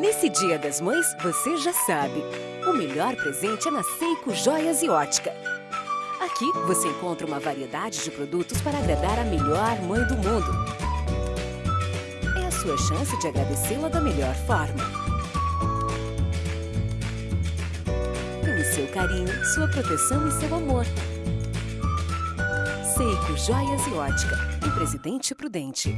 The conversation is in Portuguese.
Nesse Dia das Mães, você já sabe. O melhor presente é na Seiko Joias e Ótica. Aqui você encontra uma variedade de produtos para agradar a melhor mãe do mundo. É a sua chance de agradecê-la da melhor forma. Pelo seu carinho, sua proteção e seu amor. Seiko Joias e Ótica, em Presidente Prudente.